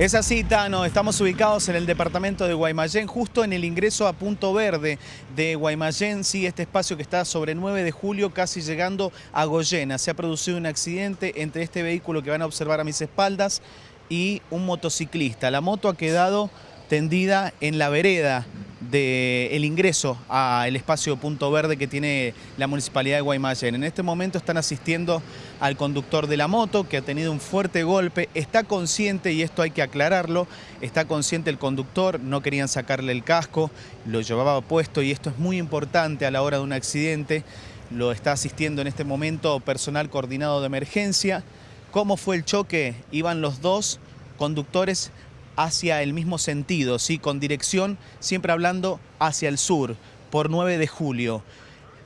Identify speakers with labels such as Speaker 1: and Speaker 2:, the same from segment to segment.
Speaker 1: Es así, Tano. Estamos ubicados en el departamento de Guaymallén, justo en el ingreso a Punto Verde de Guaymallén. Sí, este espacio que está sobre 9 de julio, casi llegando a Goyena. Se ha producido un accidente entre este vehículo que van a observar a mis espaldas y un motociclista. La moto ha quedado tendida en la vereda del ingreso al espacio Punto Verde que tiene la Municipalidad de Guaymallén. En este momento están asistiendo al conductor de la moto que ha tenido un fuerte golpe, está consciente, y esto hay que aclararlo, está consciente el conductor, no querían sacarle el casco, lo llevaba puesto y esto es muy importante a la hora de un accidente, lo está asistiendo en este momento personal coordinado de emergencia. ¿Cómo fue el choque? Iban los dos conductores hacia el mismo sentido, ¿sí? con dirección siempre hablando hacia el sur, por 9 de julio.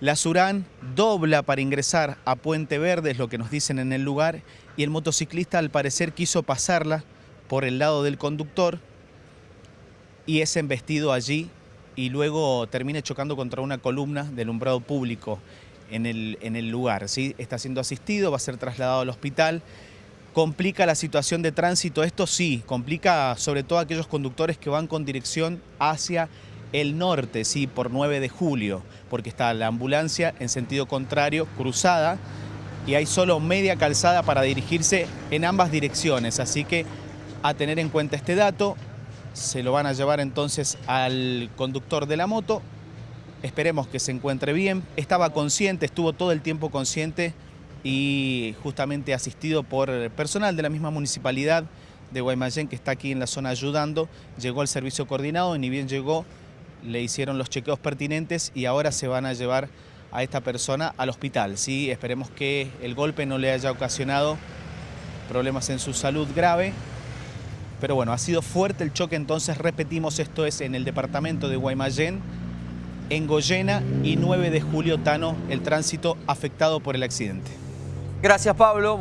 Speaker 1: La Surán dobla para ingresar a Puente Verde, es lo que nos dicen en el lugar, y el motociclista al parecer quiso pasarla por el lado del conductor y es embestido allí y luego termina chocando contra una columna del umbrado público en el, en el lugar. ¿sí? Está siendo asistido, va a ser trasladado al hospital complica la situación de tránsito. Esto sí, complica sobre todo a aquellos conductores que van con dirección hacia el norte, sí, por 9 de julio, porque está la ambulancia en sentido contrario, cruzada, y hay solo media calzada para dirigirse en ambas direcciones. Así que a tener en cuenta este dato, se lo van a llevar entonces al conductor de la moto. Esperemos que se encuentre bien. Estaba consciente, estuvo todo el tiempo consciente y justamente asistido por personal de la misma municipalidad de Guaymallén que está aquí en la zona ayudando, llegó al servicio coordinado y ni bien llegó le hicieron los chequeos pertinentes y ahora se van a llevar a esta persona al hospital. ¿sí? Esperemos que el golpe no le haya ocasionado problemas en su salud grave, pero bueno, ha sido fuerte el choque, entonces repetimos, esto es en el departamento de Guaymallén, en Goyena y 9 de julio, Tano, el tránsito afectado por el accidente.
Speaker 2: Gracias, Pablo.